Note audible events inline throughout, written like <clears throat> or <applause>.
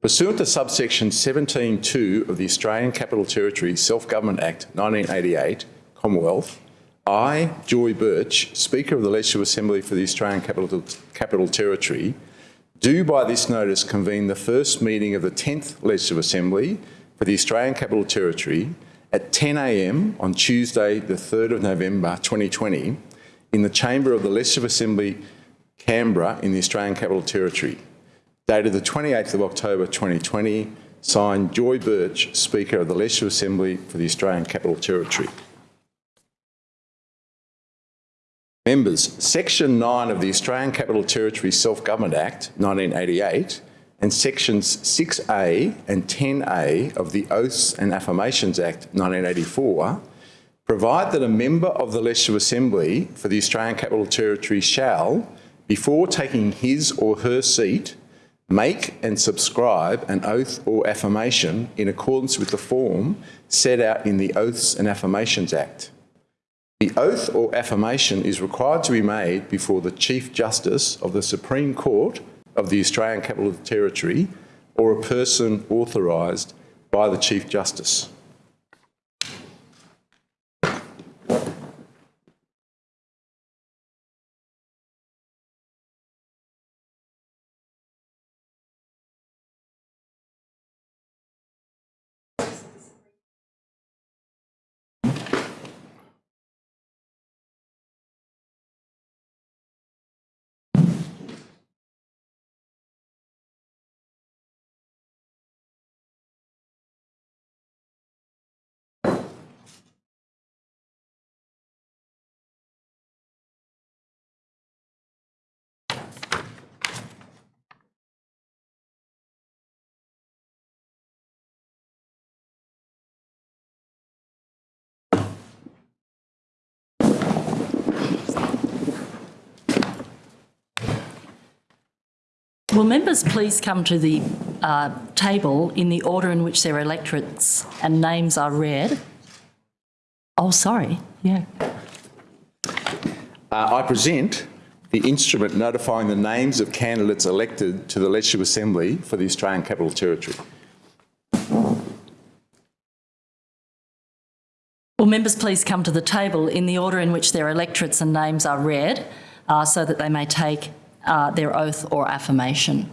Pursuant to subsection 17.2 of the Australian Capital Territory Self-Government Act 1988, Commonwealth, I, Joy Burch, Speaker of the Legislative Assembly for the Australian Capital, Capital Territory, do by this notice convene the first meeting of the 10th Legislative Assembly for the Australian Capital Territory at 10am on Tuesday the 3rd of November 2020 in the chamber of the Legislative Assembly, Canberra in the Australian Capital Territory dated the 28th of October 2020, signed Joy Burch, Speaker of the Legislative Assembly for the Australian Capital Territory. Members, Section 9 of the Australian Capital Territory Self-Government Act 1988 and Sections 6A and 10A of the Oaths and Affirmations Act 1984 provide that a member of the Legislative Assembly for the Australian Capital Territory shall, before taking his or her seat, make and subscribe an oath or affirmation in accordance with the form set out in the Oaths and Affirmations Act. The oath or affirmation is required to be made before the Chief Justice of the Supreme Court of the Australian Capital Territory or a person authorised by the Chief Justice. Will members please come to the uh, table in the order in which their electorates and names are read? Oh, sorry, yeah. Uh, I present the instrument notifying the names of candidates elected to the Legislative Assembly for the Australian Capital Territory. Will members please come to the table in the order in which their electorates and names are read uh, so that they may take uh, their oath or affirmation.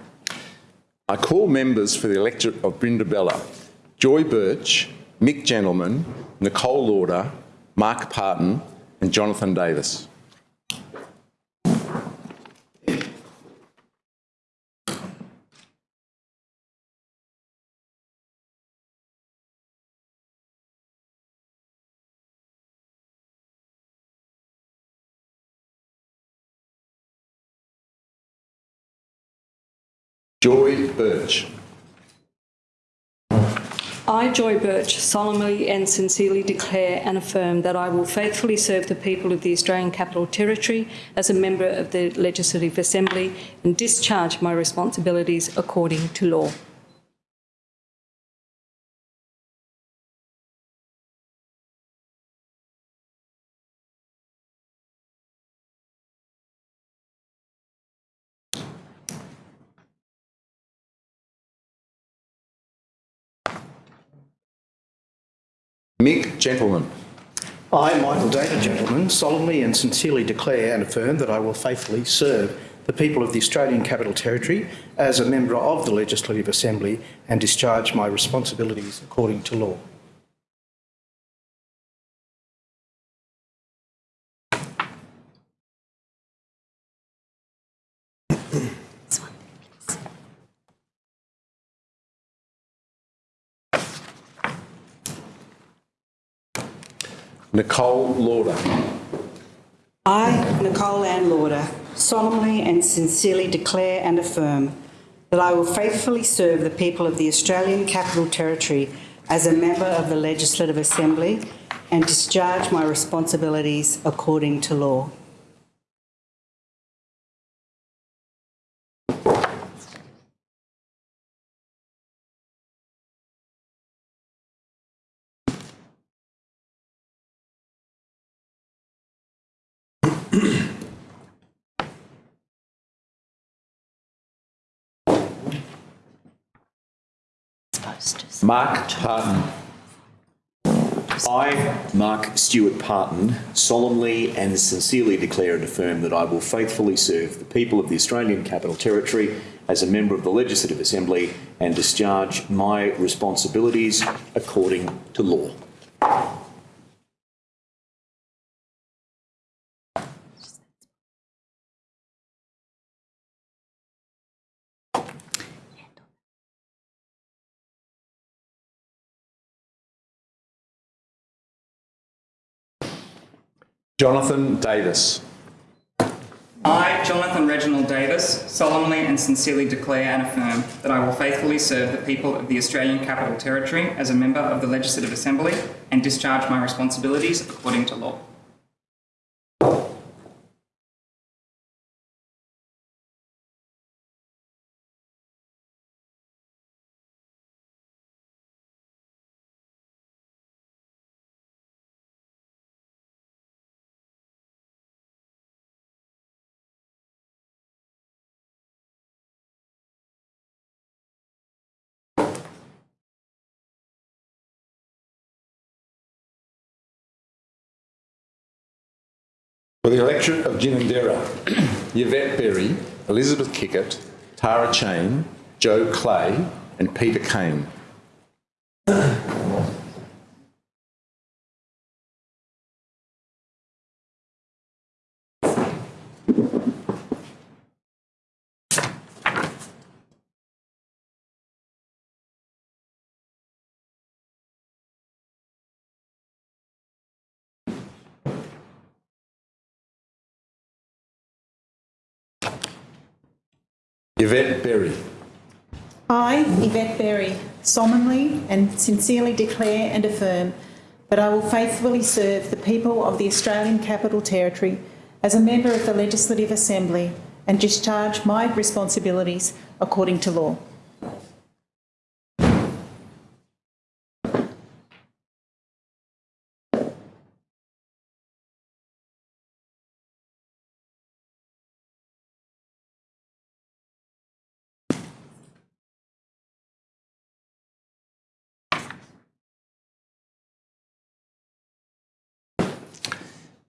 I call members for the electorate of Brindabella, Joy Burch, Mick Gentleman, Nicole Lawder, Mark Parton and Johnathan Davis. Burch. I, Joy Burch, solemnly and sincerely declare and affirm that I will faithfully serve the people of the Australian Capital Territory as a member of the Legislative Assembly and discharge my responsibilities according to law. Mick Gentleman. I, Michael David Gentleman, solemnly and sincerely declare and affirm that I will faithfully serve the people of the Australian Capital Territory as a member of the Legislative Assembly and discharge my responsibilities according to law. Nicole Lawder. I, Nicole Ann Lawder, solemnly and sincerely declare and affirm that I will faithfully serve the people of the Australian Capital Territory as a member of the Legislative Assembly and discharge my responsibilities according to law. Mark Parton. I, Mark Stewart Parton, solemnly and sincerely declare and affirm that I will faithfully serve the people of the Australian Capital Territory as a member of the Legislative Assembly and discharge my responsibilities according to law. Johnathan Davis. I, Johnathan Reginald Davis, solemnly and sincerely declare and affirm that I will faithfully serve the people of the Australian Capital Territory as a member of the Legislative Assembly and discharge my responsibilities according to law. For the electorate of Ginninderra, <clears throat> Yvette Berry, Elizabeth Kikkert, Tara Cheyne, Jo Clay and Peter Cain. Yvette Berry. I, Yvette Berry, solemnly and sincerely declare and affirm that I will faithfully serve the people of the Australian Capital Territory as a member of the Legislative Assembly and discharge my responsibilities according to law.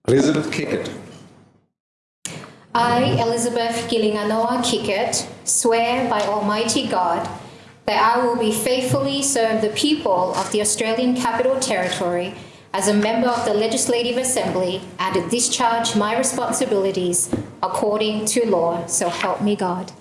Elizabeth Kikkert. I, Elizabeth Gillinganoa Kikkert, swear by Almighty God that I will be faithfully serve the people of the Australian Capital Territory as a member of the Legislative Assembly and discharge my responsibilities according to law, so help me God.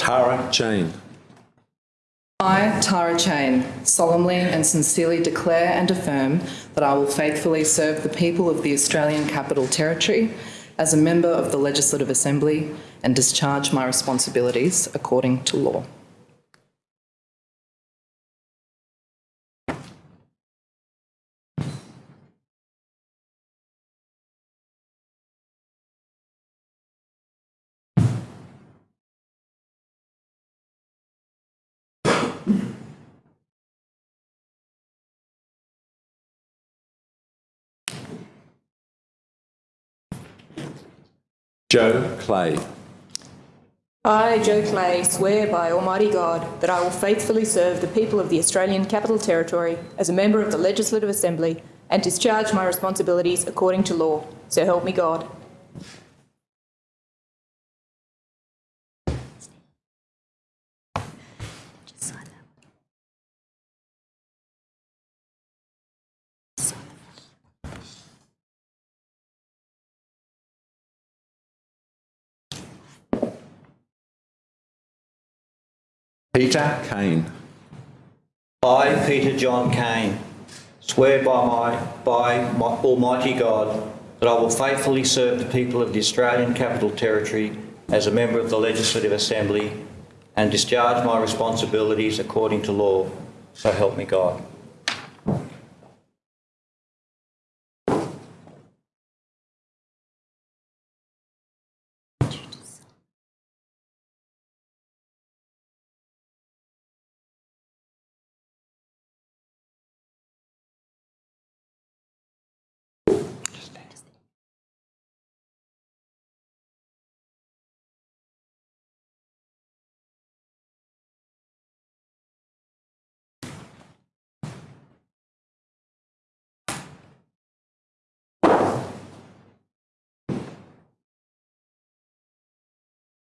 Tara Cheyne. I, Tara Cheyne, solemnly and sincerely declare and affirm that I will faithfully serve the people of the Australian Capital Territory as a member of the Legislative Assembly and discharge my responsibilities according to law. Jo Clay. I, Jo Clay, swear by Almighty God that I will faithfully serve the people of the Australian Capital Territory as a member of the Legislative Assembly and discharge my responsibilities according to law. So help me God. Peter Cain. I, Peter John Cain, swear by my, by my Almighty God that I will faithfully serve the people of the Australian Capital Territory as a member of the Legislative Assembly and discharge my responsibilities according to law. So help me God.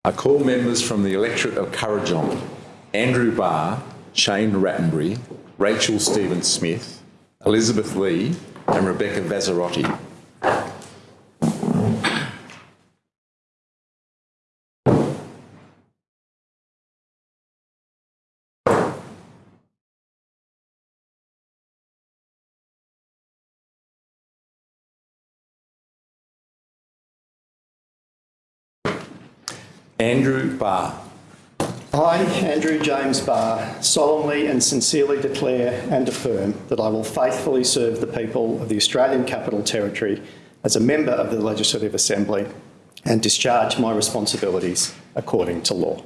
I call members from the electorate of Kurrajong, Andrew Barr, Shane Rattenbury, Rachel Stephen Smith, Elizabeth Lee and Rebecca Vassarotti. Andrew Barr. I, Andrew James Barr, solemnly and sincerely declare and affirm that I will faithfully serve the people of the Australian Capital Territory as a member of the Legislative Assembly and discharge my responsibilities according to law.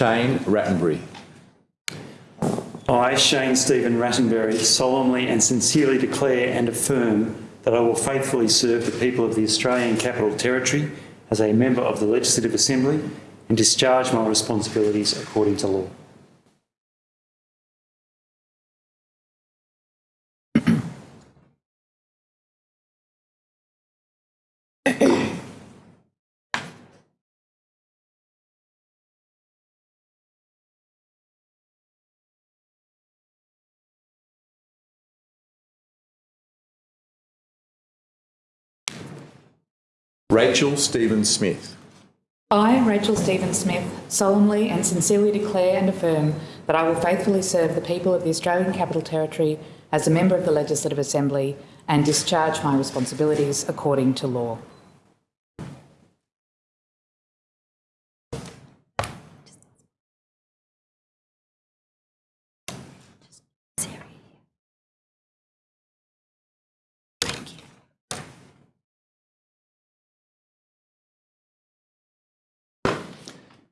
Shane Rattenbury. I, Shane Stephen Rattenbury, solemnly and sincerely declare and affirm that I will faithfully serve the people of the Australian Capital Territory as a member of the Legislative Assembly and discharge my responsibilities according to law. Rachel Stephen Smith. I, Rachel Stephen Smith, solemnly and sincerely declare and affirm that I will faithfully serve the people of the Australian Capital Territory as a member of the Legislative Assembly and discharge my responsibilities according to law.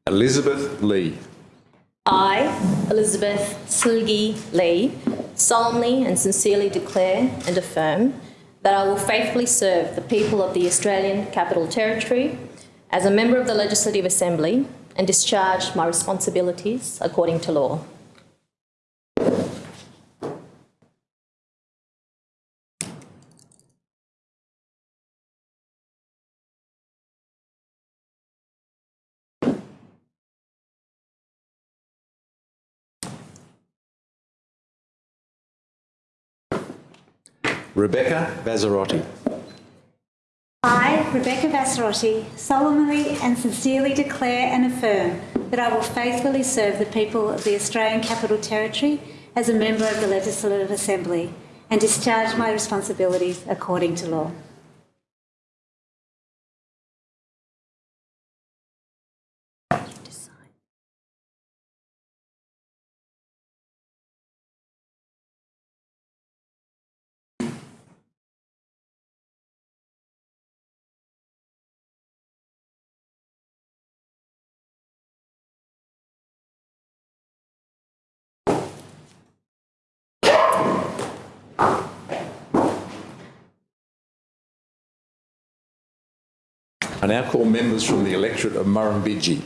Elizabeth Lee. I, Elizabeth Silgi Lee, solemnly and sincerely declare and affirm that I will faithfully serve the people of the Australian Capital Territory as a member of the Legislative Assembly and discharge my responsibilities according to law. Rebecca Vassarotti. I, Rebecca Vassarotti, solemnly and sincerely declare and affirm that I will faithfully serve the people of the Australian Capital Territory as a member of the Legislative Assembly and discharge my responsibilities according to law. I now call members from the electorate of Murrumbidgee.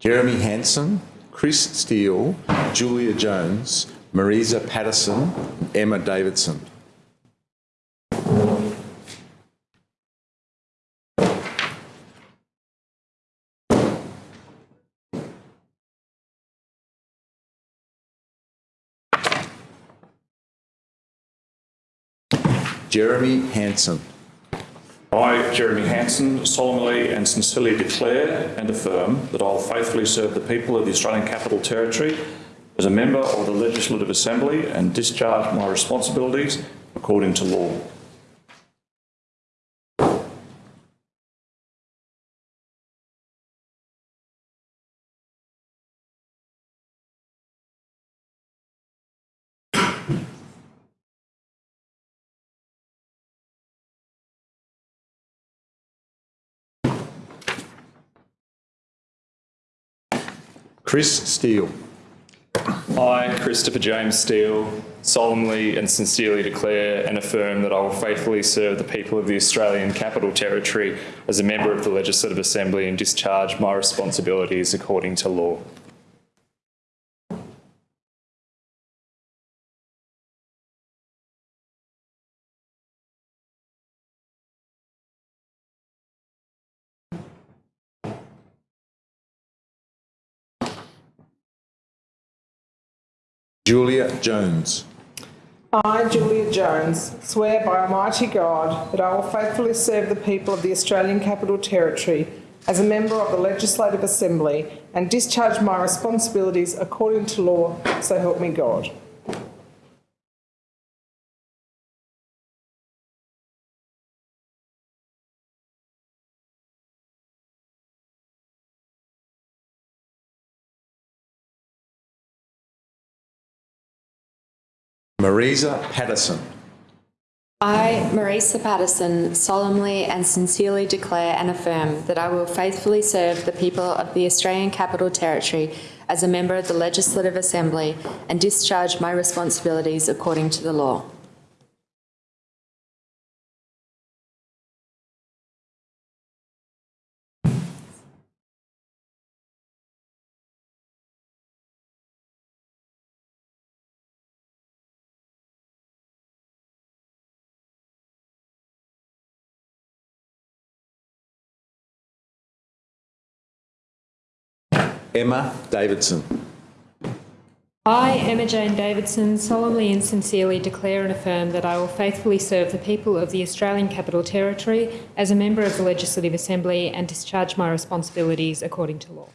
Jeremy Hanson, Chris Steel, Giulia Jones, Marisa Paterson, and Emma Davidson. Jeremy Hanson. I, Jeremy Hanson, solemnly and sincerely declare and affirm that I will faithfully serve the people of the Australian Capital Territory as a member of the Legislative Assembly and discharge my responsibilities according to law. Chris Steel. I, Christopher James Steel, solemnly and sincerely declare and affirm that I will faithfully serve the people of the Australian Capital Territory as a member of the Legislative Assembly and discharge my responsibilities according to law. Giulia Jones. I, Giulia Jones, swear by Almighty God that I will faithfully serve the people of the Australian Capital Territory as a member of the Legislative Assembly and discharge my responsibilities according to law, so help me God. Marisa Paterson. I, Marisa Paterson, solemnly and sincerely declare and affirm that I will faithfully serve the people of the Australian Capital Territory as a member of the Legislative Assembly and discharge my responsibilities according to the law. Emma Davidson. I, Emma Jane Davidson, solemnly and sincerely declare and affirm that I will faithfully serve the people of the Australian Capital Territory as a member of the Legislative Assembly and discharge my responsibilities according to law.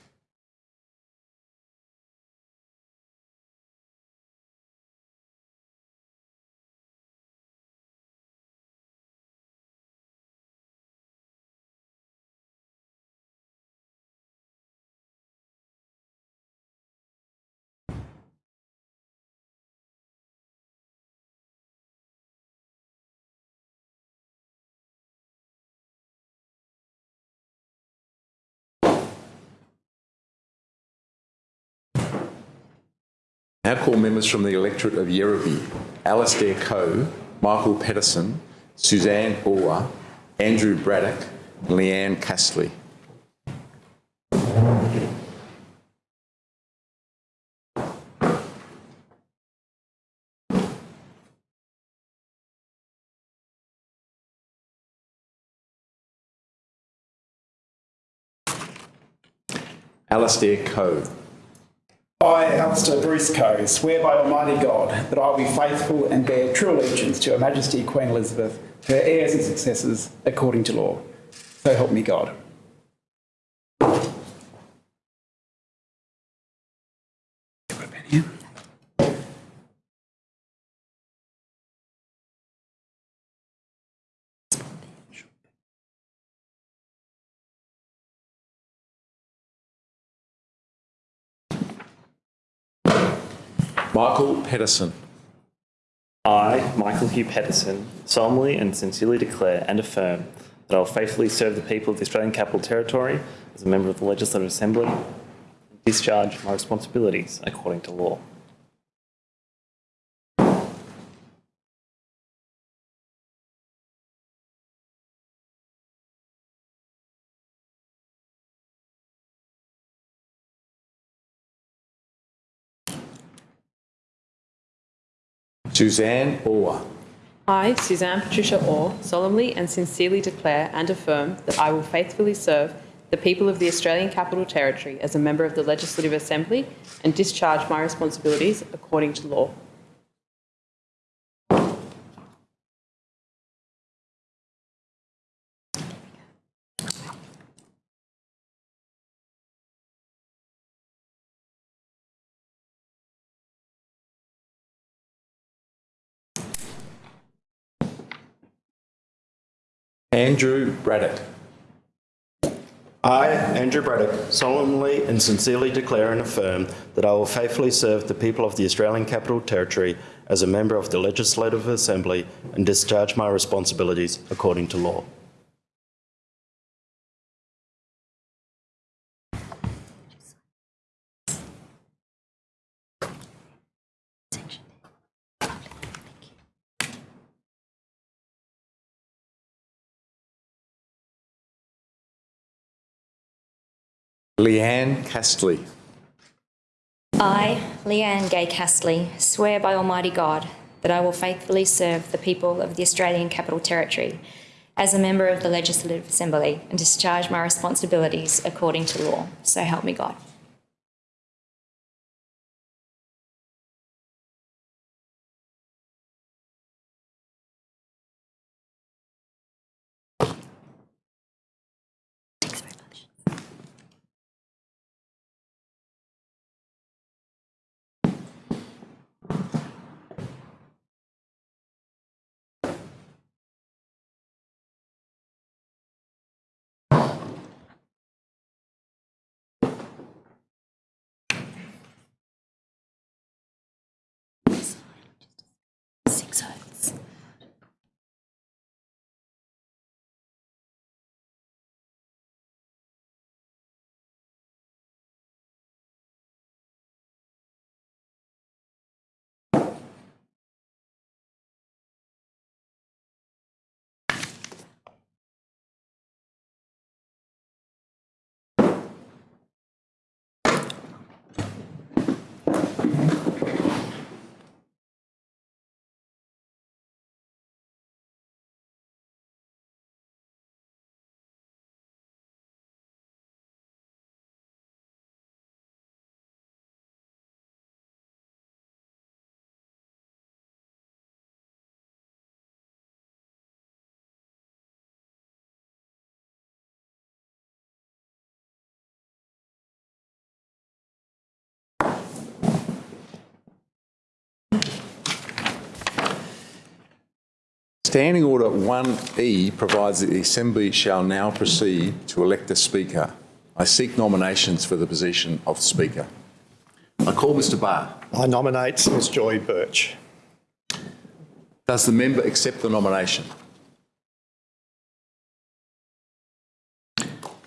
Now call members from the electorate of Yerrabi, Alistair Coe, Michael Pettersson, Suzanne Orr, Andrew Braddock, and Leanne Castley. Alistair Coe. I, Alistair Bruce Coe, swear by Almighty God that I will be faithful and bear true allegiance to Her Majesty Queen Elizabeth, her heirs and successors, according to law. So help me God. Michael Pettersson. I, Michael Hugh Pettersson, solemnly and sincerely declare and affirm that I will faithfully serve the people of the Australian Capital Territory as a member of the Legislative Assembly and discharge my responsibilities according to law. Suzanne Orr. I, Suzanne Patricia Orr, solemnly and sincerely declare and affirm that I will faithfully serve the people of the Australian Capital Territory as a member of the Legislative Assembly and discharge my responsibilities according to law. Andrew Braddock. I, Andrew Braddock, solemnly and sincerely declare and affirm that I will faithfully serve the people of the Australian Capital Territory as a member of the Legislative Assembly and discharge my responsibilities according to law. Leanne Castley. I, Leanne Gay Castley, swear by Almighty God that I will faithfully serve the people of the Australian Capital Territory as a member of the Legislative Assembly and discharge my responsibilities according to law. So help me God. Standing Order 1E provides that the Assembly shall now proceed to elect a Speaker. I seek nominations for the position of Speaker. I call Mr Barr. I nominate Ms Joy Burch. Does the member accept the nomination?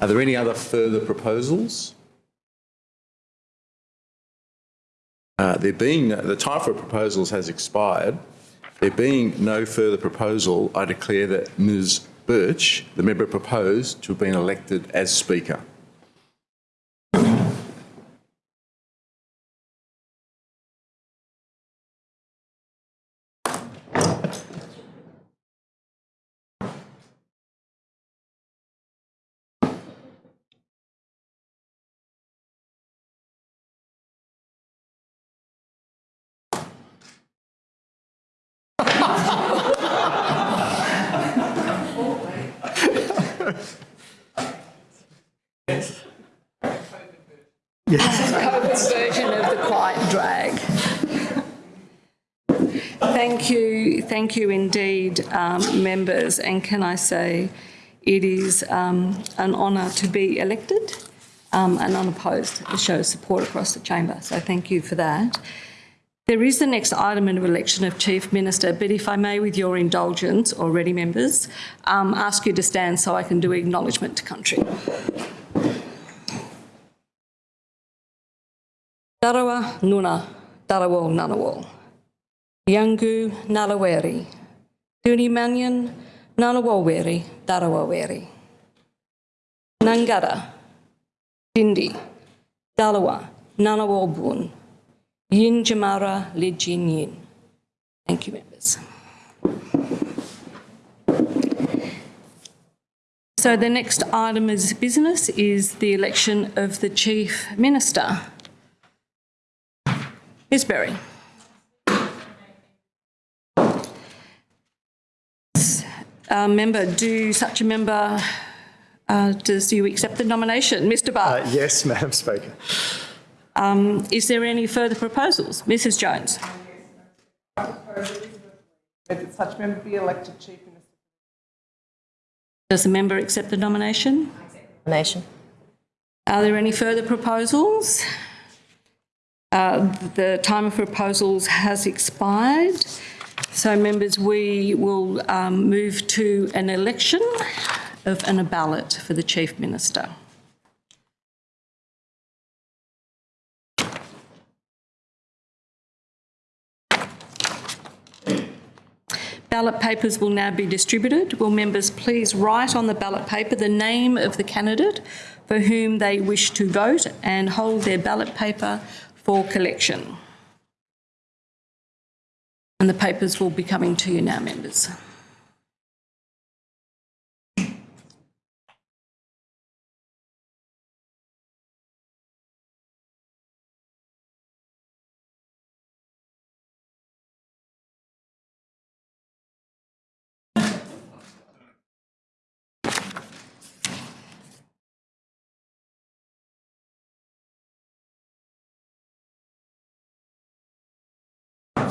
Are there any other further proposals? Uh, there being, the time for proposals has expired. There being no further proposal, I declare that Ms Burch, the member proposed, to have been elected as Speaker. COVID's version of the quiet drag. Thank you, thank you indeed, um, members. And can I say, it is um, an honour to be elected um, and unopposed. It shows support across the chamber. So thank you for that. There is the next item of election of Chief Minister, but if I may, with your indulgence, already members, um, ask you to stand so I can do acknowledgement to country. Darawa Nuna, Darawal Nanawal. Yangu Nalaweri. Duni Manyan, Nanawalweri, Darawaweri. Nangara, Dindi, Dalawa, Nanawalbun. Yin Jamara Lijin Yin. Thank you, members. So the next item of business is the election of the Chief Minister. Ms Berry. Uh, member, do such a member, uh, does you accept the nomination? Mr Barr? Uh, yes, <laughs> Madam Speaker. Um, is there any further proposals? Mrs Jones? That such member be elected Chief Minister. Does the member accept the nomination? Accept Nomination. Are there any further proposals? Uh, the time of proposals has expired. So, members, we will um, move to an election of and a ballot for the Chief Minister. ballot papers will now be distributed. Will members please write on the ballot paper the name of the candidate for whom they wish to vote and hold their ballot paper for collection. And the papers will be coming to you now, members.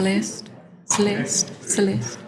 Celeste, Celeste, Celeste.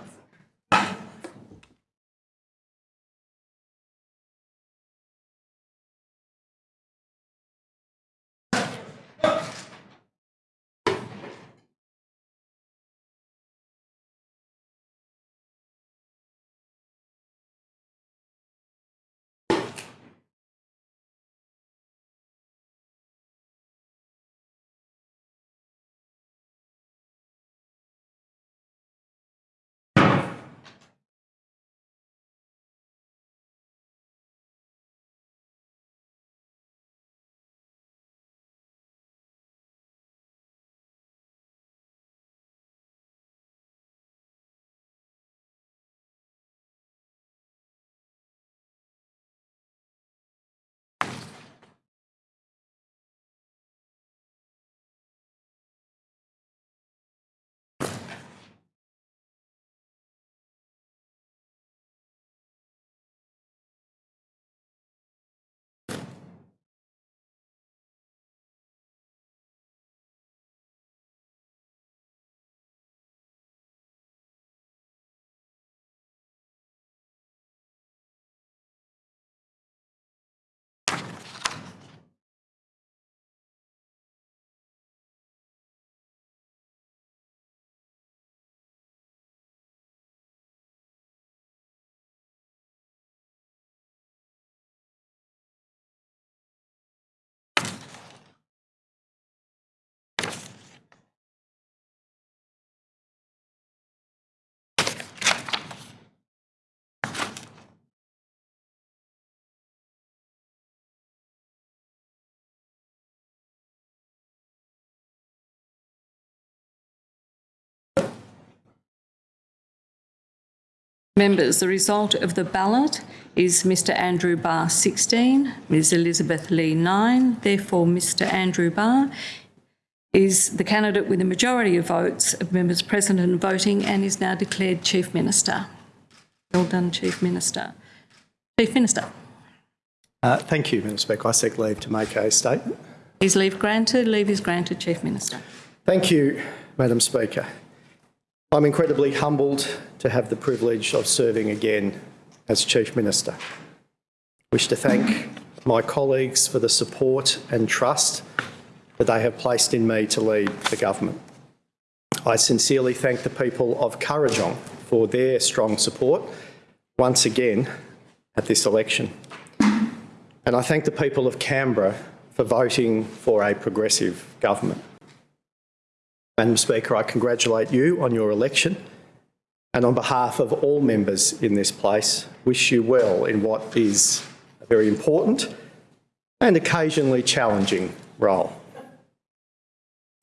Members, the result of the ballot is Mr Andrew Barr 16, Ms Elizabeth Lee 9. Therefore, Mr Andrew Barr is the candidate with a majority of votes of members present and voting and is now declared Chief Minister. Well done, Chief Minister. Chief Minister. Uh, thank you, Madam Speaker. I seek leave to make a statement. Is leave granted? Leave is granted, Chief Minister. Thank you, Madam Speaker. I'm incredibly humbled to have the privilege of serving again as Chief Minister. I wish to thank my colleagues for the support and trust that they have placed in me to lead the government. I sincerely thank the people of Kurrajong for their strong support once again at this election. And I thank the people of Canberra for voting for a progressive government. Madam Speaker, I congratulate you on your election and on behalf of all members in this place, wish you well in what is a very important and occasionally challenging role.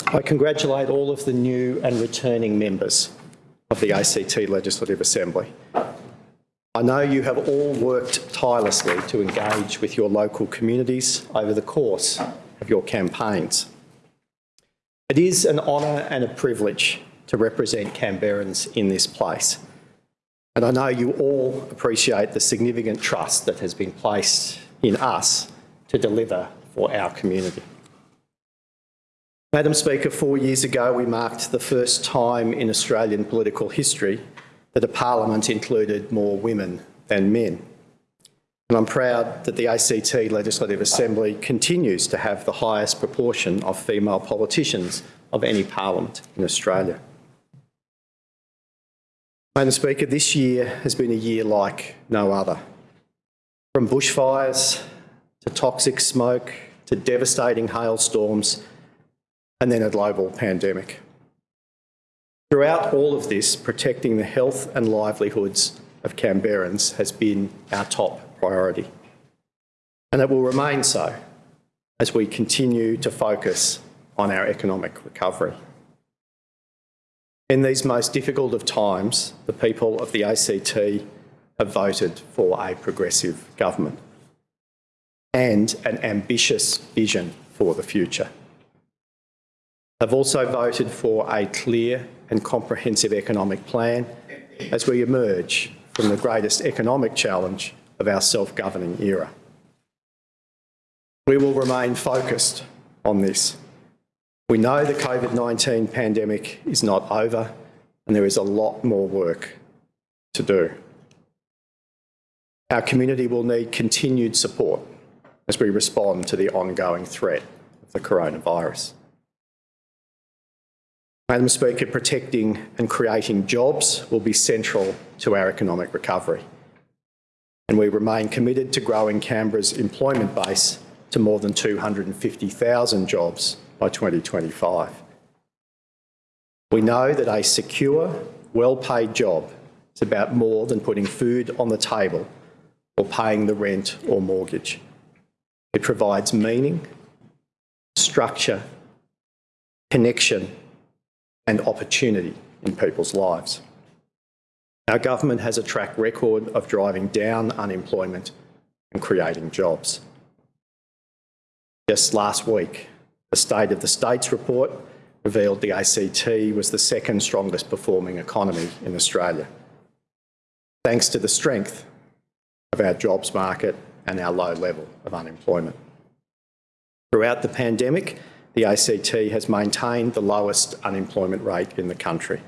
I congratulate all of the new and returning members of the ACT Legislative Assembly. I know you have all worked tirelessly to engage with your local communities over the course of your campaigns. It is an honour and a privilege to represent Canberrans in this place. And I know you all appreciate the significant trust that has been placed in us to deliver for our community. Madam Speaker, four years ago we marked the first time in Australian political history that a parliament included more women than men. And I'm proud that the ACT Legislative Assembly continues to have the highest proportion of female politicians of any parliament in Australia. Madam Speaker, this year has been a year like no other. From bushfires to toxic smoke to devastating hailstorms and then a global pandemic. Throughout all of this, protecting the health and livelihoods of Canberrans has been our top priority. And it will remain so as we continue to focus on our economic recovery. In these most difficult of times, the people of the ACT have voted for a progressive government and an ambitious vision for the future. They've also voted for a clear and comprehensive economic plan as we emerge from the greatest economic challenge of our self-governing era. We will remain focused on this we know the COVID-19 pandemic is not over and there is a lot more work to do. Our community will need continued support as we respond to the ongoing threat of the coronavirus. Madam Speaker, protecting and creating jobs will be central to our economic recovery. And we remain committed to growing Canberra's employment base to more than 250,000 jobs by 2025. We know that a secure, well-paid job is about more than putting food on the table or paying the rent or mortgage. It provides meaning, structure, connection and opportunity in people's lives. Our government has a track record of driving down unemployment and creating jobs. Just last week, the State of the States report revealed the ACT was the second strongest performing economy in Australia, thanks to the strength of our jobs market and our low level of unemployment. Throughout the pandemic, the ACT has maintained the lowest unemployment rate in the country.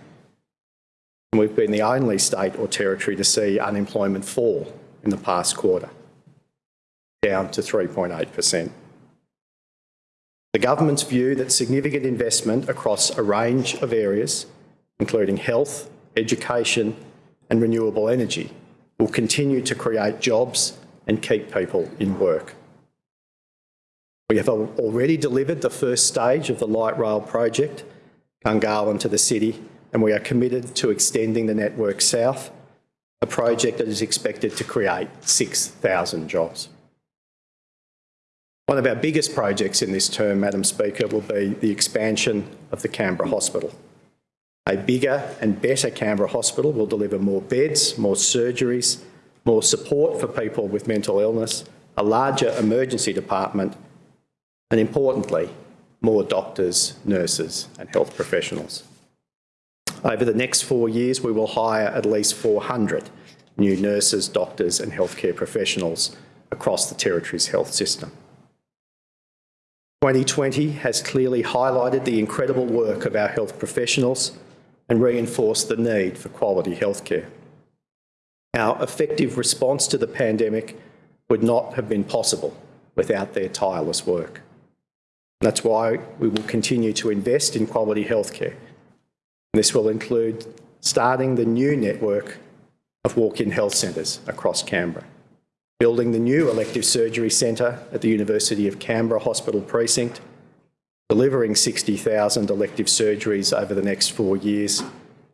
We've been the only state or territory to see unemployment fall in the past quarter, down to 3.8 per cent. The government's view that significant investment across a range of areas, including health, education and renewable energy, will continue to create jobs and keep people in work. We have already delivered the first stage of the light rail project, Gungahlin to the city, and we are committed to extending the network south, a project that is expected to create 6,000 jobs. One of our biggest projects in this term, Madam Speaker, will be the expansion of the Canberra Hospital. A bigger and better Canberra Hospital will deliver more beds, more surgeries, more support for people with mental illness, a larger emergency department, and importantly, more doctors, nurses and health professionals. Over the next four years, we will hire at least 400 new nurses, doctors and healthcare professionals across the Territory's health system. 2020 has clearly highlighted the incredible work of our health professionals and reinforced the need for quality healthcare. Our effective response to the pandemic would not have been possible without their tireless work. That's why we will continue to invest in quality healthcare. This will include starting the new network of walk-in health centres across Canberra, building the new elective surgery centre at the University of Canberra Hospital Precinct, delivering 60,000 elective surgeries over the next four years,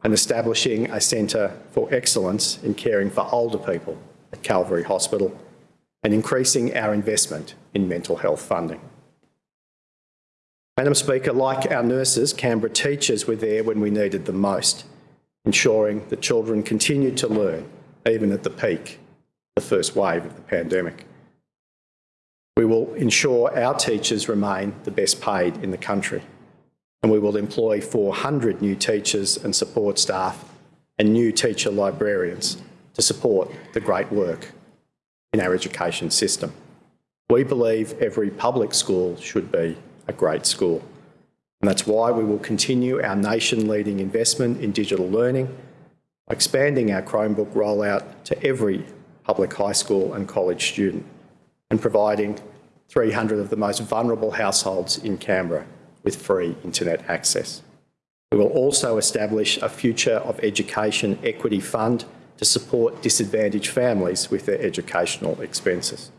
and establishing a centre for excellence in caring for older people at Calvary Hospital, and increasing our investment in mental health funding. Madam Speaker, like our nurses, Canberra teachers were there when we needed them most, ensuring that children continued to learn, even at the peak, the first wave of the pandemic. We will ensure our teachers remain the best paid in the country, and we will employ 400 new teachers and support staff and new teacher librarians to support the great work in our education system. We believe every public school should be a great school. And that's why we will continue our nation-leading investment in digital learning, expanding our Chromebook rollout to every public high school and college student, and providing 300 of the most vulnerable households in Canberra with free internet access. We will also establish a Future of Education Equity Fund to support disadvantaged families with their educational expenses.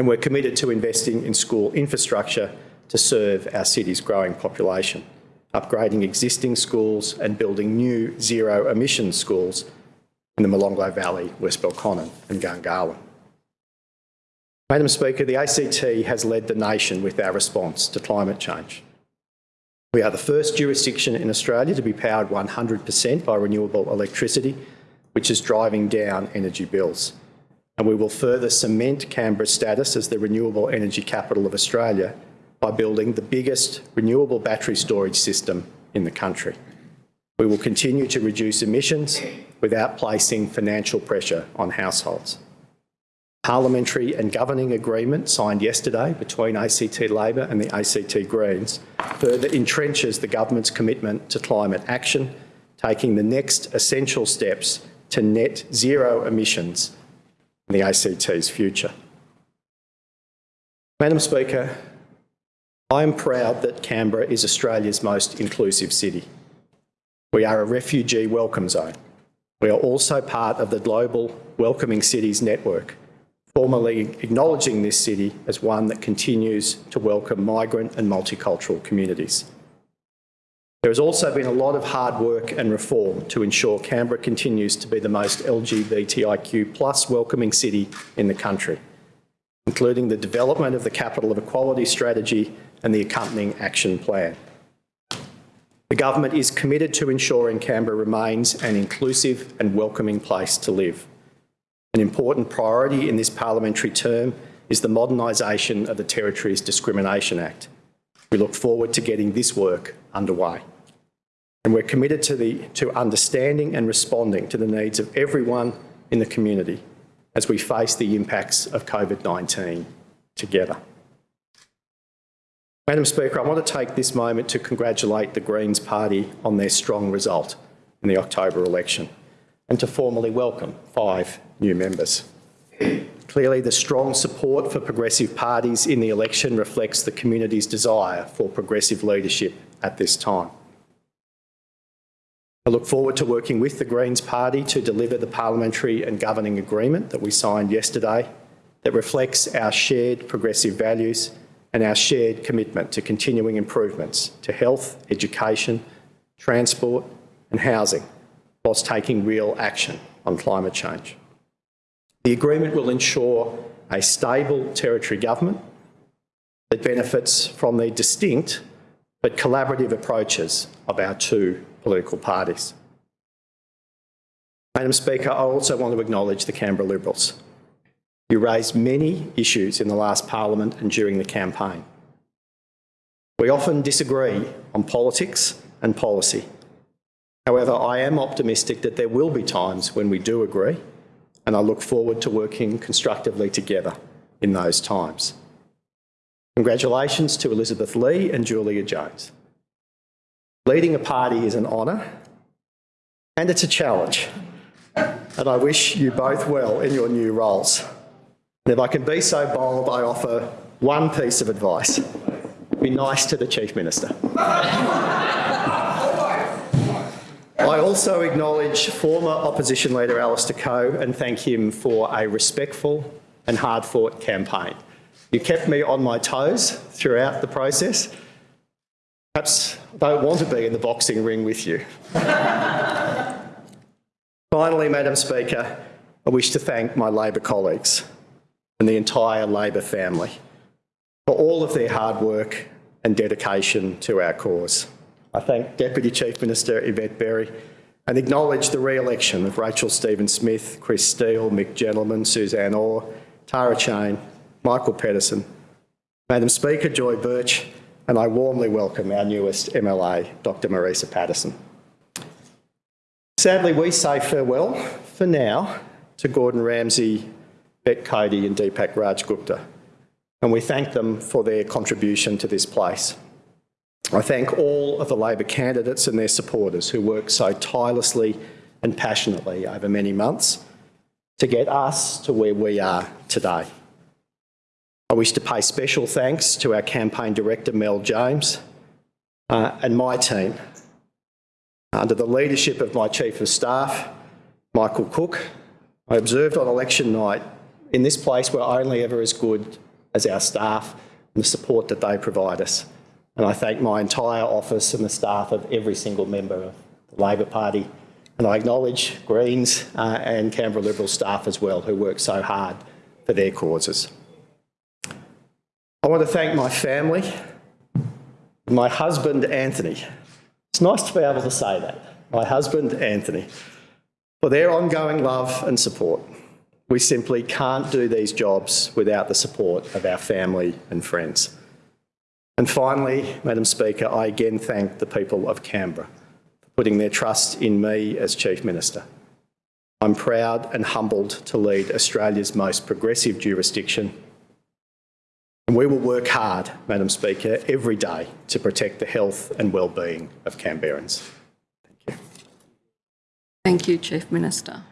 And we're committed to investing in school infrastructure to serve our city's growing population, upgrading existing schools and building new zero-emission schools in the Molonglo Valley, West Belconnen and Gungahlin. Madam Speaker, the ACT has led the nation with our response to climate change. We are the first jurisdiction in Australia to be powered 100% by renewable electricity, which is driving down energy bills. And we will further cement Canberra's status as the renewable energy capital of Australia by building the biggest renewable battery storage system in the country. We will continue to reduce emissions without placing financial pressure on households. Parliamentary and governing agreement signed yesterday between ACT Labor and the ACT Greens further entrenches the government's commitment to climate action, taking the next essential steps to net zero emissions the ACT's future. Madam Speaker, I am proud that Canberra is Australia's most inclusive city. We are a refugee welcome zone. We are also part of the global Welcoming Cities Network, formally acknowledging this city as one that continues to welcome migrant and multicultural communities. There has also been a lot of hard work and reform to ensure Canberra continues to be the most LGBTIQ plus welcoming city in the country, including the development of the Capital of Equality strategy and the accompanying action plan. The government is committed to ensuring Canberra remains an inclusive and welcoming place to live. An important priority in this parliamentary term is the modernisation of the Territories Discrimination Act. We look forward to getting this work underway. And we're committed to, the, to understanding and responding to the needs of everyone in the community as we face the impacts of COVID-19 together. Madam Speaker, I want to take this moment to congratulate the Greens Party on their strong result in the October election and to formally welcome five new members. Clearly, the strong support for progressive parties in the election reflects the community's desire for progressive leadership at this time. I look forward to working with the Greens Party to deliver the parliamentary and governing agreement that we signed yesterday that reflects our shared progressive values and our shared commitment to continuing improvements to health, education, transport and housing, whilst taking real action on climate change. The agreement will ensure a stable territory government that benefits from the distinct but collaborative approaches of our two political parties. Madam Speaker, I also want to acknowledge the Canberra Liberals. You raised many issues in the last parliament and during the campaign. We often disagree on politics and policy. However, I am optimistic that there will be times when we do agree, and I look forward to working constructively together in those times. Congratulations to Elizabeth Lee and Giulia Jones. Leading a party is an honour and it's a challenge, and I wish you both well in your new roles. And if I can be so bold, I offer one piece of advice. Be nice to the Chief Minister. I also acknowledge former opposition leader Alistair Coe and thank him for a respectful and hard-fought campaign. You kept me on my toes throughout the process. Perhaps don't want to be in the boxing ring with you. Finally, Madam Speaker, I wish to thank my Labor colleagues and the entire Labor family for all of their hard work and dedication to our cause. I thank Deputy Chief Minister Yvette Berry and acknowledge the re-election of Rachel Stephen-Smith, Chris Steel, Mick Gentleman, Suzanne Orr, Tara Cheyne, Michael Pettersson, Madam Speaker Joy Burch, and I warmly welcome our newest MLA, Dr Marisa Paterson. Sadly, we say farewell, for now, to Gordon Ramsay, Bec Cody and Deepak Raj Gupta, and we thank them for their contribution to this place. I thank all of the Labor candidates and their supporters who worked so tirelessly and passionately over many months to get us to where we are today. I wish to pay special thanks to our campaign director, Mel James, uh, and my team. Under the leadership of my Chief of Staff, Michael Cook, I observed on election night in this place we're only ever as good as our staff and the support that they provide us. And I thank my entire office and the staff of every single member of the Labor Party. And I acknowledge Greens uh, and Canberra Liberal staff as well who work so hard for their causes. I want to thank my family, my husband Anthony. It's nice to be able to say that. My husband Anthony, for their ongoing love and support. We simply can't do these jobs without the support of our family and friends. And finally, Madam Speaker, I again thank the people of Canberra for putting their trust in me as Chief Minister. I'm proud and humbled to lead Australia's most progressive jurisdiction. And we will work hard, Madam Speaker, every day to protect the health and well-being of Canberrans. Thank you. Thank you, Chief Minister.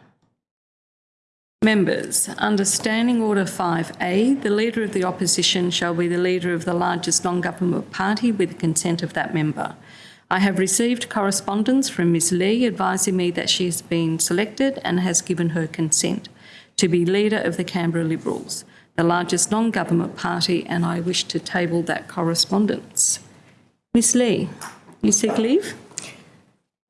Members, under Standing Order 5A, the Leader of the Opposition shall be the Leader of the largest non-government party with the consent of that member. I have received correspondence from Ms Lee advising me that she has been selected and has given her consent to be Leader of the Canberra Liberals, the largest non-government party, and I wish to table that correspondence. Ms Lee, you seek leave?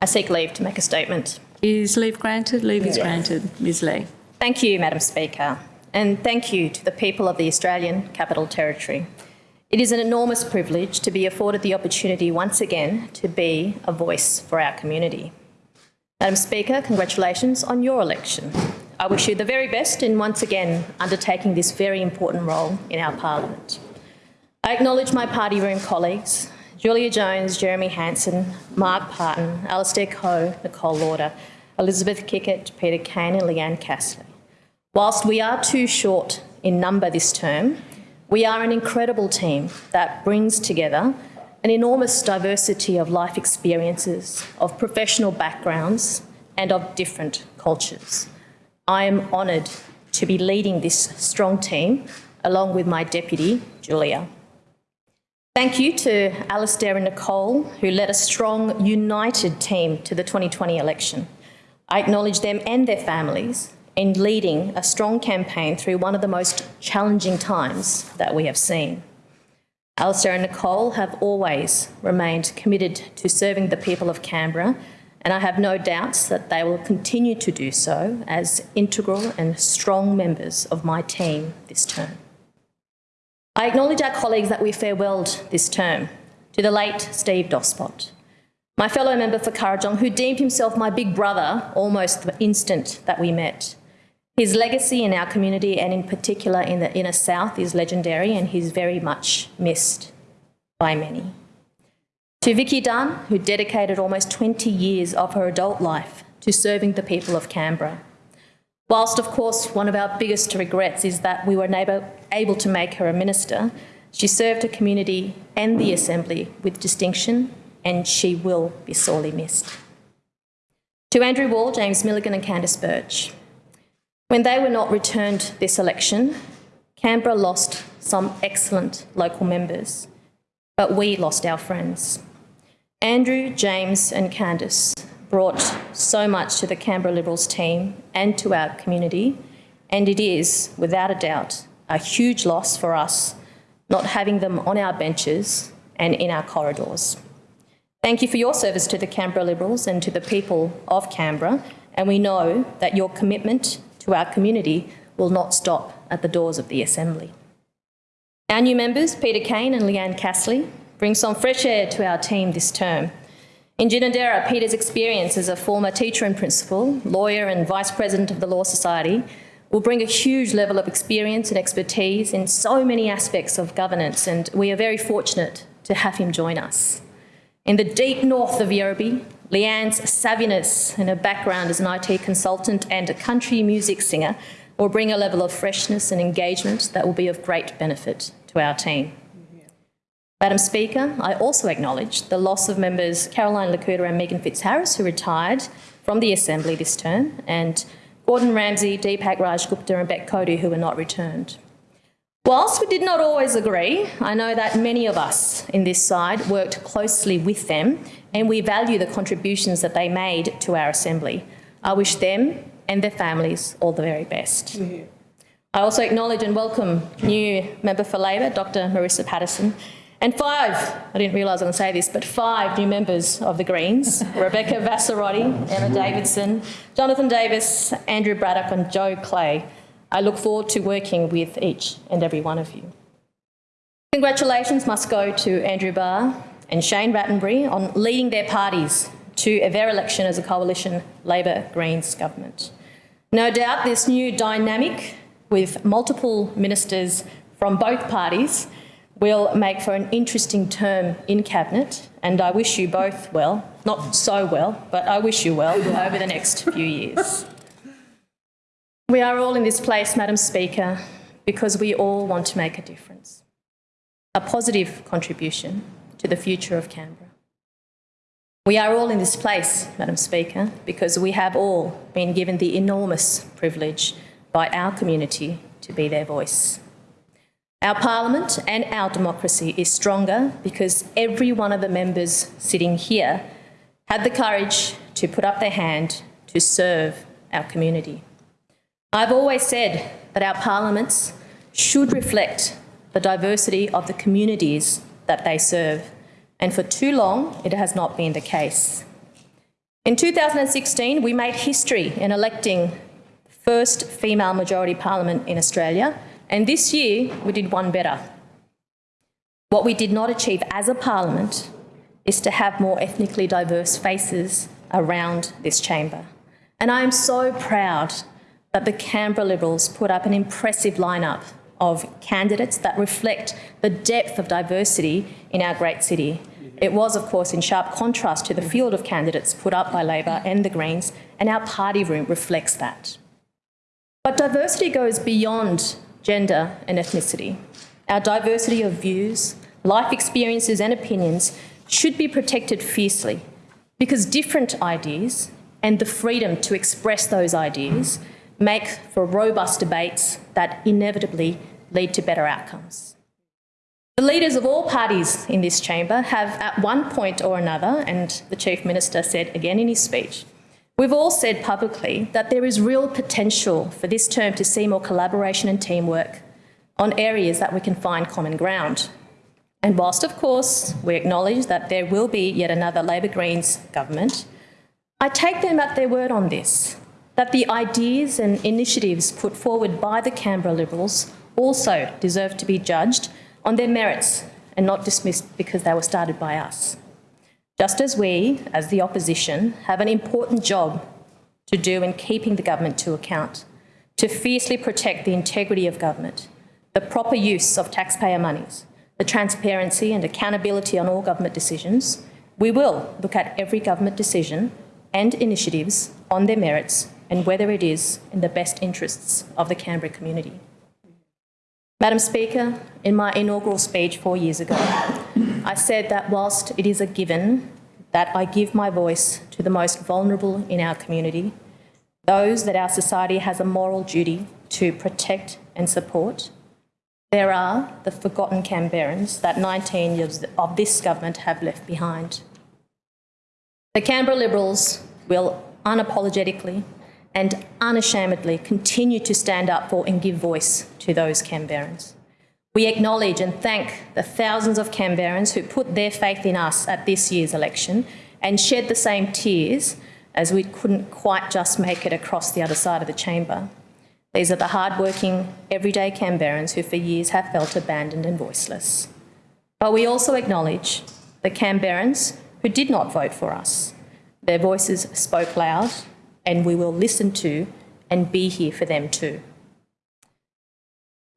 I seek leave to make a statement. Is leave granted? Leave is granted. Ms Lee. Thank you, Madam Speaker, and thank you to the people of the Australian Capital Territory. It is an enormous privilege to be afforded the opportunity once again to be a voice for our community. Madam Speaker, congratulations on your election. I wish you the very best in once again undertaking this very important role in our parliament. I acknowledge my party room colleagues, Giulia Jones, Jeremy Hanson, Mark Parton, Alistair Coe, Nicole Lawder, Elizabeth Kikkert, Peter Cain and Leanne Castley. Whilst we are too short in number this term, we are an incredible team that brings together an enormous diversity of life experiences, of professional backgrounds and of different cultures. I am honoured to be leading this strong team along with my deputy, Giulia. Thank you to Alistair and Nicole, who led a strong, united team to the 2020 election. I acknowledge them and their families in leading a strong campaign through one of the most challenging times that we have seen. Alistair and Nicole have always remained committed to serving the people of Canberra, and I have no doubts that they will continue to do so as integral and strong members of my team this term. I acknowledge our colleagues that we farewelled this term, to the late Steve Doszpot, my fellow member for Kurrajong, who deemed himself my big brother almost the instant that we met. His legacy in our community and in particular in the inner south is legendary and he's very much missed by many. To Vicki Dunne, who dedicated almost 20 years of her adult life to serving the people of Canberra. Whilst, of course, one of our biggest regrets is that we were able, able to make her a minister, she served her community and the Assembly with distinction and she will be sorely missed. To Andrew Wall, James Milligan and Candice Burch, when they were not returned this election, Canberra lost some excellent local members, but we lost our friends. Andrew, James, and Candice brought so much to the Canberra Liberals team and to our community, and it is, without a doubt, a huge loss for us not having them on our benches and in our corridors. Thank you for your service to the Canberra Liberals and to the people of Canberra, and we know that your commitment to our community will not stop at the doors of the Assembly. Our new members, Peter Cain and Leanne Castley, bring some fresh air to our team this term. In Ginninderra, Peter's experience as a former teacher and principal, lawyer and vice president of the Law Society will bring a huge level of experience and expertise in so many aspects of governance, and we are very fortunate to have him join us. In the deep north of Yerrabi, Leanne's savviness and her background as an IT consultant and a country music singer will bring a level of freshness and engagement that will be of great benefit to our team. Madam Speaker, I also acknowledge the loss of members Caroline Le Couteur and Meegan Fitzharris, who retired from the Assembly this term, and Gordon Ramsay, Deepak Raj Gupta and Bec Cody, who were not returned. Whilst we did not always agree, I know that many of us in this side worked closely with them and we value the contributions that they made to our Assembly. I wish them and their families all the very best. I also acknowledge and welcome new member for Labor, Dr Marisa Paterson, and five, I didn't realise I was going to say this, but five new members of the Greens, <laughs> Rebecca Vassarotti, Emma Davidson, Johnathan Davis, Andrew Braddock and Jo Clay. I look forward to working with each and every one of you. Congratulations must go to Andrew Barr and Shane Rattenbury on leading their parties to a their election as a coalition Labor-Greens government. No doubt this new dynamic with multiple ministers from both parties will make for an interesting term in Cabinet, and I wish you both well, not so well, but I wish you well <laughs> over the next few years. We are all in this place, Madam Speaker, because we all want to make a difference, a positive contribution to the future of Canberra. We are all in this place, Madam Speaker, because we have all been given the enormous privilege by our community to be their voice. Our parliament and our democracy is stronger because every one of the members sitting here had the courage to put up their hand to serve our community. I've always said that our parliaments should reflect the diversity of the communities that they serve, and for too long it has not been the case. In 2016, we made history in electing the first female majority parliament in Australia and this year, we did one better. What we did not achieve as a parliament is to have more ethnically diverse faces around this chamber. And I am so proud that the Canberra Liberals put up an impressive lineup of candidates that reflect the depth of diversity in our great city. It was, of course, in sharp contrast to the field of candidates put up by Labor and the Greens, and our party room reflects that. But diversity goes beyond gender and ethnicity. Our diversity of views, life experiences and opinions should be protected fiercely because different ideas and the freedom to express those ideas make for robust debates that inevitably lead to better outcomes. The leaders of all parties in this chamber have at one point or another, and the Chief Minister said again in his speech, We've all said publicly that there is real potential for this term to see more collaboration and teamwork on areas that we can find common ground. And whilst, of course, we acknowledge that there will be yet another Labor Greens government, I take them at their word on this, that the ideas and initiatives put forward by the Canberra Liberals also deserve to be judged on their merits and not dismissed because they were started by us just as we, as the opposition, have an important job to do in keeping the government to account, to fiercely protect the integrity of government, the proper use of taxpayer monies, the transparency and accountability on all government decisions, we will look at every government decision and initiatives on their merits and whether it is in the best interests of the Canberra community. Madam Speaker, in my inaugural speech four years ago, I said that whilst it is a given that I give my voice to the most vulnerable in our community, those that our society has a moral duty to protect and support, There are the forgotten Canberrans that 19 years of this government have left behind. The Canberra Liberals will unapologetically and unashamedly continue to stand up for and give voice to those Canberrans. We acknowledge and thank the thousands of Canberrans who put their faith in us at this year's election and shed the same tears as we couldn't quite just make it across the other side of the chamber. These are the hard-working, everyday Canberrans who for years have felt abandoned and voiceless. But we also acknowledge the Canberrans who did not vote for us. Their voices spoke loud and we will listen to and be here for them too.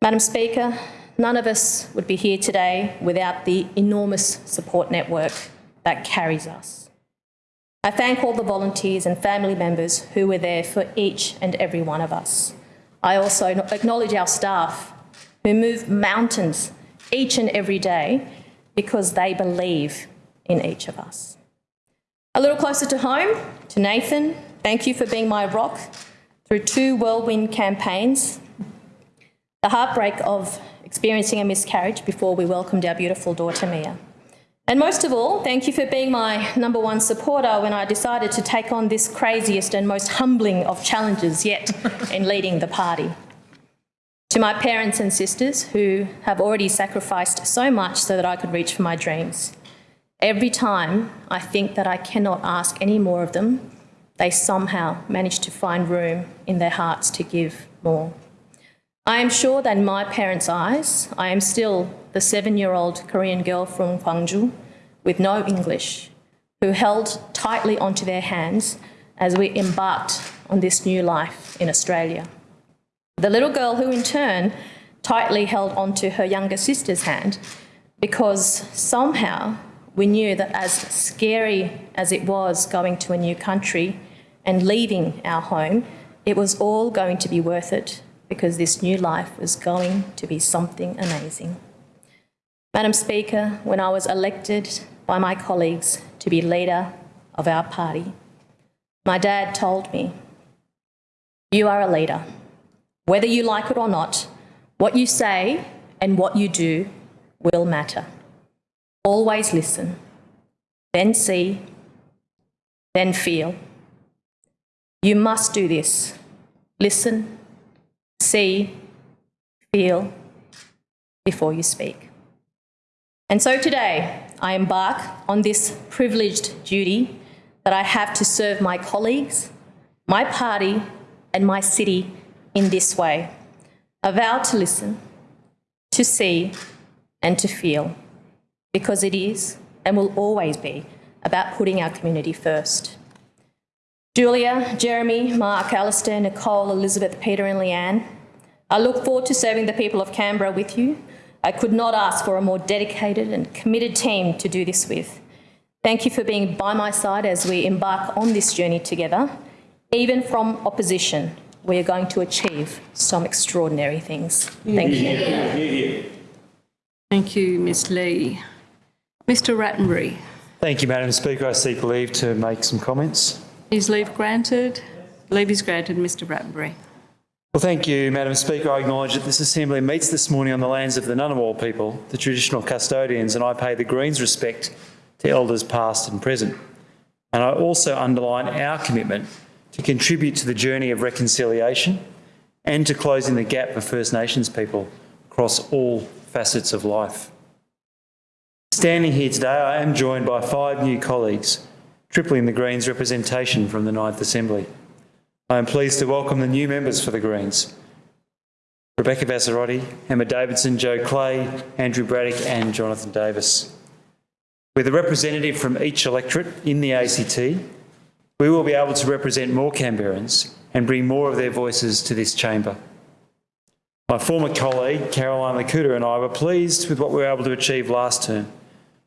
Madam Speaker, none of us would be here today without the enormous support network that carries us. I thank all the volunteers and family members who were there for each and every one of us. I also acknowledge our staff who move mountains each and every day because they believe in each of us. A little closer to home, to Nathan, thank you for being my rock through two whirlwind campaigns. The heartbreak of experiencing a miscarriage before we welcomed our beautiful daughter Mia. And most of all, thank you for being my number one supporter when I decided to take on this craziest and most humbling of challenges yet <laughs> in leading the party. To my parents and sisters who have already sacrificed so much so that I could reach for my dreams. Every time I think that I cannot ask any more of them, they somehow manage to find room in their hearts to give more. I am sure that in my parents' eyes, I am still the seven-year-old Korean girl from Gwangju with no English, who held tightly onto their hands as we embarked on this new life in Australia. The little girl who in turn tightly held onto her younger sister's hand because somehow we knew that as scary as it was going to a new country and leaving our home, it was all going to be worth it because this new life was going to be something amazing. Madam Speaker, when I was elected by my colleagues to be leader of our party, my dad told me, you are a leader. Whether you like it or not, what you say and what you do will matter. Always listen, then see, then feel. You must do this. Listen, see, feel before you speak. And so today, I embark on this privileged duty that I have to serve my colleagues, my party, and my city in this way. A vow to listen, to see, and to feel, because it is and will always be about putting our community first. Giulia, Jeremy, Mark, Alistair, Nicole, Elizabeth, Peter and Leanne, I look forward to serving the people of Canberra with you. I could not ask for a more dedicated and committed team to do this with. Thank you for being by my side as we embark on this journey together. Even from opposition, we are going to achieve some extraordinary things. Thank you. Thank you, Ms Lee. Mr Rattenbury. Thank you, Madam Speaker. I seek leave to make some comments. Is leave granted? Leave is granted, Mr Rattenbury. Well, thank you, Madam Speaker. I acknowledge that this Assembly meets this morning on the lands of the Ngunnawal people, the traditional custodians, and I pay the Greens respect to elders past and present. And I also underline our commitment to contribute to the journey of reconciliation and to closing the gap for First Nations people across all facets of life. Standing here today, I am joined by five new colleagues tripling the Greens representation from the Ninth Assembly. I am pleased to welcome the new members for the Greens. Rebecca Vassarotti, Emma Davidson, Jo Clay, Andrew Braddock and Johnathan Davis. With a representative from each electorate in the ACT, we will be able to represent more Canberrans and bring more of their voices to this chamber. My former colleague, Caroline Le Couteur and I were pleased with what we were able to achieve last term.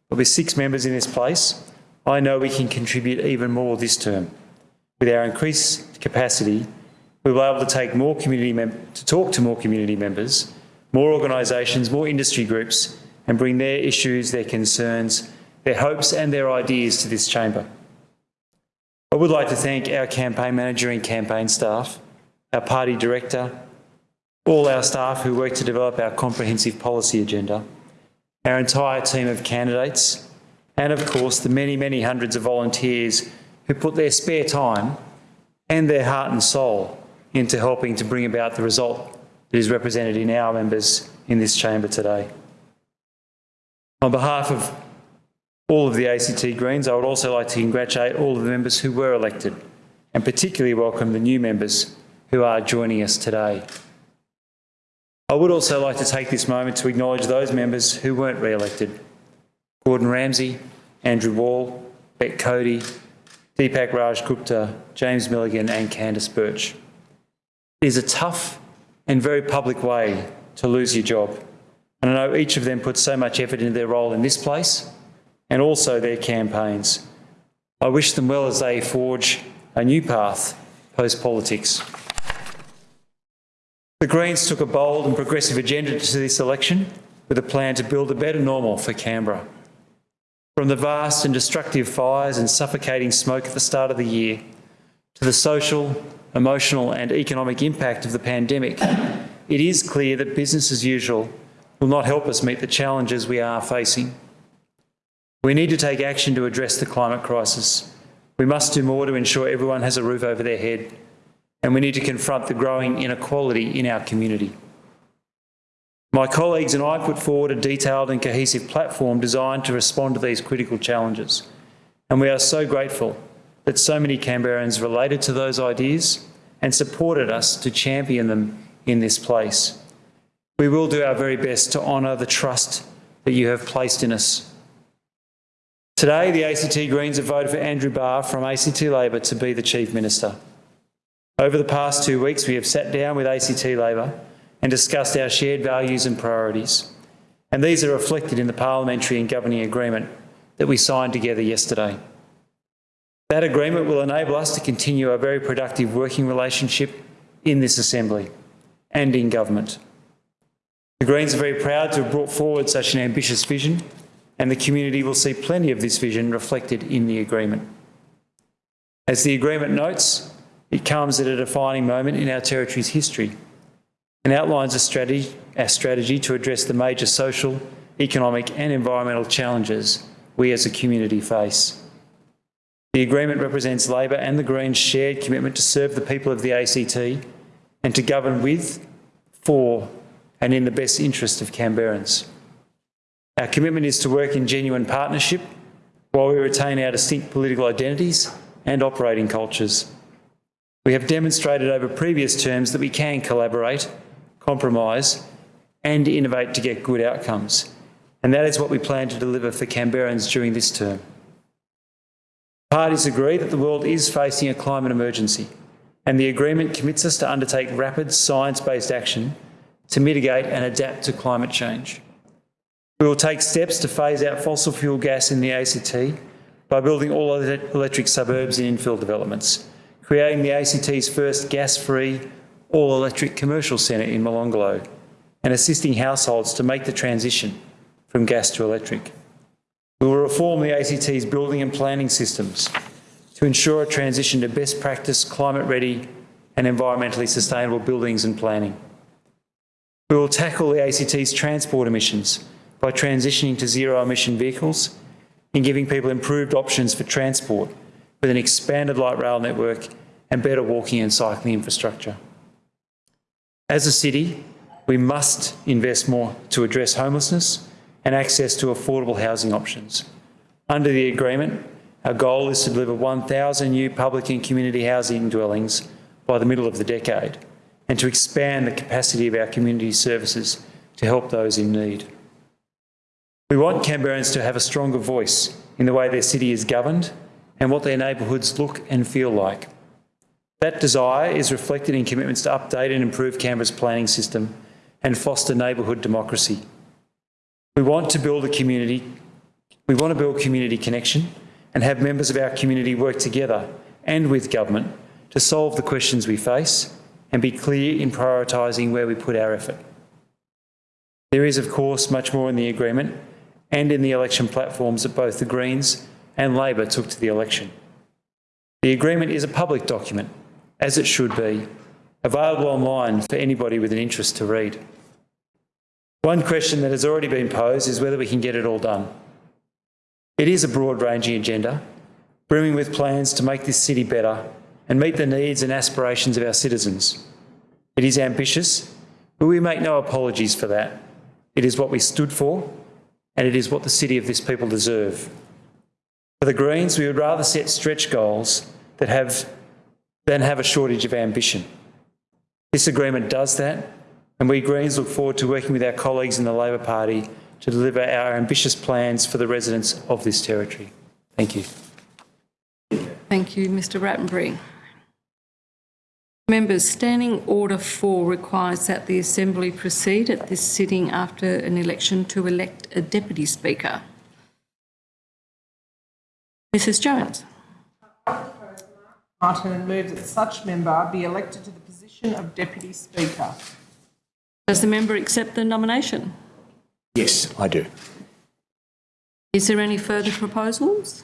There'll be six members in this place, I know we can contribute even more this term. With our increased capacity, we will be able to take more community to talk to more community members, more organisations, more industry groups, and bring their issues, their concerns, their hopes and their ideas to this chamber. I would like to thank our campaign manager and campaign staff, our party director, all our staff who work to develop our comprehensive policy agenda, our entire team of candidates, and of course the many, many hundreds of volunteers who put their spare time and their heart and soul into helping to bring about the result that is represented in our members in this chamber today. On behalf of all of the ACT Greens, I would also like to congratulate all of the members who were elected and particularly welcome the new members who are joining us today. I would also like to take this moment to acknowledge those members who weren't re-elected. Gordon Ramsay, Andrew Wall, Bec Cody, Deepak Raj Gupta, James Milligan and Candice Burch. It is a tough and very public way to lose your job. And I know each of them put so much effort into their role in this place and also their campaigns. I wish them well as they forge a new path post-politics. The Greens took a bold and progressive agenda to this election with a plan to build a better normal for Canberra. From the vast and destructive fires and suffocating smoke at the start of the year to the social, emotional and economic impact of the pandemic, it is clear that business as usual will not help us meet the challenges we are facing. We need to take action to address the climate crisis. We must do more to ensure everyone has a roof over their head and we need to confront the growing inequality in our community. My colleagues and I put forward a detailed and cohesive platform designed to respond to these critical challenges, and we are so grateful that so many Canberrans related to those ideas and supported us to champion them in this place. We will do our very best to honour the trust that you have placed in us. Today, the ACT Greens have voted for Andrew Barr from ACT Labor to be the Chief Minister. Over the past two weeks, we have sat down with ACT Labor and discussed our shared values and priorities. And these are reflected in the parliamentary and governing agreement that we signed together yesterday. That agreement will enable us to continue a very productive working relationship in this Assembly and in government. The Greens are very proud to have brought forward such an ambitious vision and the community will see plenty of this vision reflected in the agreement. As the agreement notes, it comes at a defining moment in our territory's history and outlines a strategy, a strategy to address the major social, economic and environmental challenges we as a community face. The agreement represents Labor and the Greens' shared commitment to serve the people of the ACT and to govern with, for and in the best interest of Canberrans. Our commitment is to work in genuine partnership while we retain our distinct political identities and operating cultures. We have demonstrated over previous terms that we can collaborate, compromise and innovate to get good outcomes. And that is what we plan to deliver for Canberrans during this term. Parties agree that the world is facing a climate emergency and the agreement commits us to undertake rapid science-based action to mitigate and adapt to climate change. We will take steps to phase out fossil fuel gas in the ACT by building all electric suburbs and infill developments creating the ACT's first gas-free, all-electric commercial centre in Molonglo and assisting households to make the transition from gas to electric. We will reform the ACT's building and planning systems to ensure a transition to best practice, climate-ready and environmentally sustainable buildings and planning. We will tackle the ACT's transport emissions by transitioning to zero-emission vehicles and giving people improved options for transport with an expanded light rail network and better walking and cycling infrastructure. As a city, we must invest more to address homelessness and access to affordable housing options. Under the agreement, our goal is to deliver 1,000 new public and community housing dwellings by the middle of the decade and to expand the capacity of our community services to help those in need. We want Canberrans to have a stronger voice in the way their city is governed and what their neighbourhoods look and feel like. That desire is reflected in commitments to update and improve Canberra's planning system and foster neighbourhood democracy. We want to build a community, we want to build community connection and have members of our community work together and with government to solve the questions we face and be clear in prioritising where we put our effort. There is, of course, much more in the agreement and in the election platforms that both the Greens and Labor took to the election. The agreement is a public document, as it should be, available online for anybody with an interest to read. One question that has already been posed is whether we can get it all done. It is a broad-ranging agenda, brimming with plans to make this city better and meet the needs and aspirations of our citizens. It is ambitious, but we make no apologies for that. It is what we stood for, and it is what the city of this people deserve. For the Greens, we would rather set stretch goals that have, than have a shortage of ambition. This agreement does that, and we Greens look forward to working with our colleagues in the Labor Party to deliver our ambitious plans for the residents of this territory. Thank you. Thank you, Mr Rattenbury. Members, Standing Order 4 requires that the Assembly proceed at this sitting after an election to elect a Deputy Speaker. Mrs Jones. Martin and move that such member be elected to the position of Deputy Speaker. Does the member accept the nomination? Yes, I do. Is there any further proposals?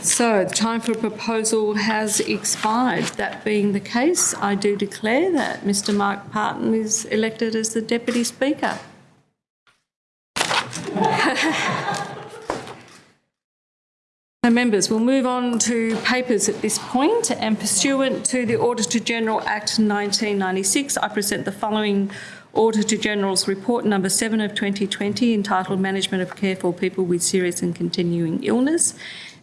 So the time for a proposal has expired. That being the case, I do declare that Mr Mark Parton is elected as the Deputy Speaker. <laughs> So members, we'll move on to papers at this point. point and pursuant to the Auditor General Act 1996, I present the following Auditor General's Report number 7 of 2020 entitled Management of Care for People with Serious and Continuing Illness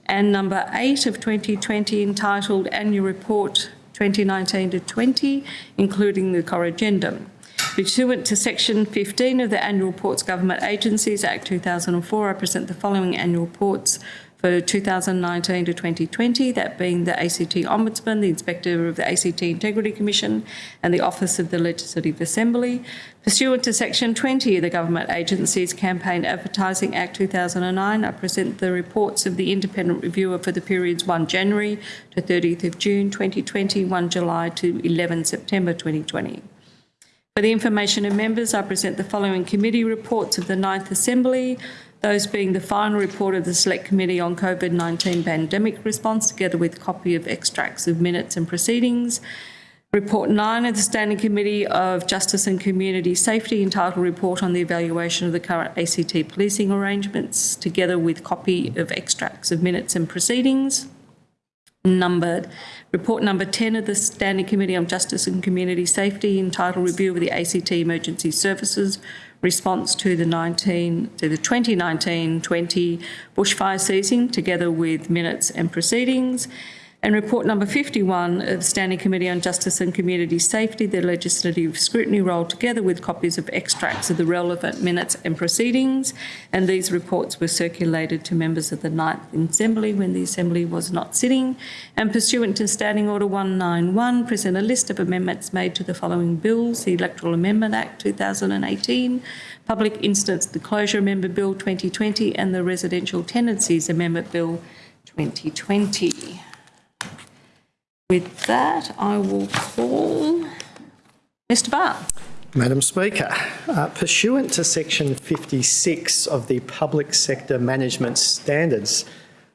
and number 8 of 2020 entitled Annual Report 2019 to 20 including the corrigendum. Pursuant to section 15 of the Annual Reports Government Agencies Act 2004, I present the following annual reports for 2019 to 2020, that being the ACT Ombudsman, the Inspector of the ACT Integrity Commission and the Office of the Legislative Assembly. Pursuant to Section 20 of the Government Agencies Campaign Advertising Act 2009, I present the reports of the Independent Reviewer for the periods 1 January to 30th of June 2020, 1 July to 11 September 2020. For the information of members, I present the following committee reports of the Ninth Assembly, those being the final report of the Select Committee on COVID-19 Pandemic Response, together with copy of extracts of minutes and proceedings. Report 9 of the Standing Committee of Justice and Community Safety, entitled Report on the Evaluation of the Current ACT Policing Arrangements, together with copy of extracts of minutes and proceedings. Numbered Report number 10 of the Standing Committee on Justice and Community Safety, entitled Review of the ACT Emergency Services response to the 19 to the 2019-20 bushfire season, together with minutes and proceedings. And report number 51 of the Standing Committee on Justice and Community Safety, the legislative scrutiny role, together with copies of extracts of the relevant minutes and proceedings. And these reports were circulated to members of the Ninth Assembly when the Assembly was not sitting. And pursuant to Standing Order 191, present a list of amendments made to the following bills, the Electoral Amendment Act 2018, Public Interest Disclosure Amendment Bill 2020 and the Residential Tenancies Amendment Bill 2020. With that, I will call Mr Barr. Madam Speaker, uh, pursuant to section 56 of the Public Sector Management Standards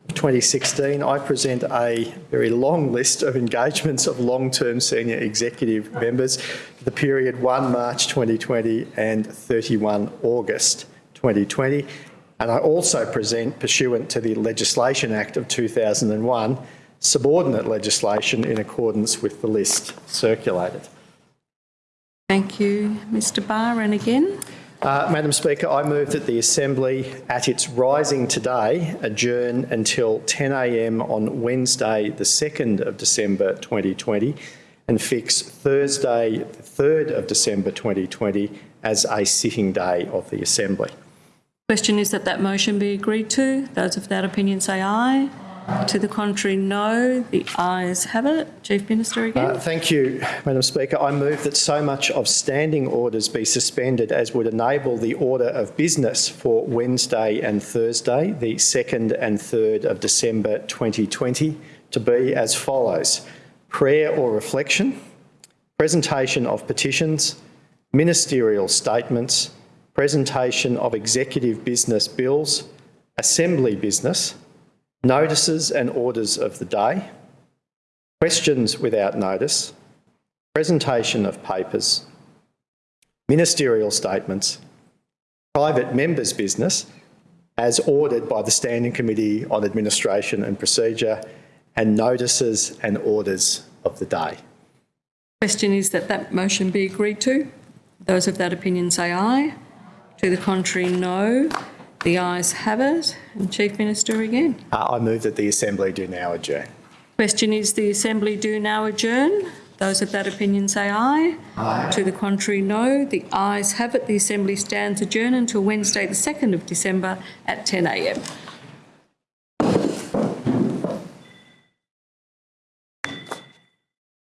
2016, I present a very long list of engagements of long-term senior executive members for the period 1 March 2020 and 31 August 2020. And I also present, pursuant to the Legislation Act of 2001, subordinate legislation in accordance with the list circulated. Thank you, Mr Barr. And again? Uh, Madam Speaker, I move that the Assembly, at its rising today, adjourn until 10am on Wednesday, the 2nd of December 2020, and fix Thursday, the 3rd of December 2020, as a sitting day of the Assembly. Question is that that motion be agreed to. Those of that opinion say aye. To the contrary, no. The ayes have it. Chief Minister again. Uh, thank you, Madam Speaker. I move that so much of standing orders be suspended as would enable the order of business for Wednesday and Thursday, the 2nd and 3rd of December 2020, to be as follows. Prayer or reflection, presentation of petitions, ministerial statements, presentation of executive business bills, assembly business, notices and orders of the day, questions without notice, presentation of papers, ministerial statements, private members' business as ordered by the Standing Committee on Administration and Procedure, and notices and orders of the day. Question is that that motion be agreed to. Those of that opinion say aye. To the contrary, no. The ayes have it. And Chief Minister again. Uh, I move that the Assembly do now adjourn. Question is the Assembly do now adjourn. Those of that opinion say aye. Aye. To the contrary, no. The ayes have it. The Assembly stands adjourned until Wednesday, the 2nd of December at 10 a.m.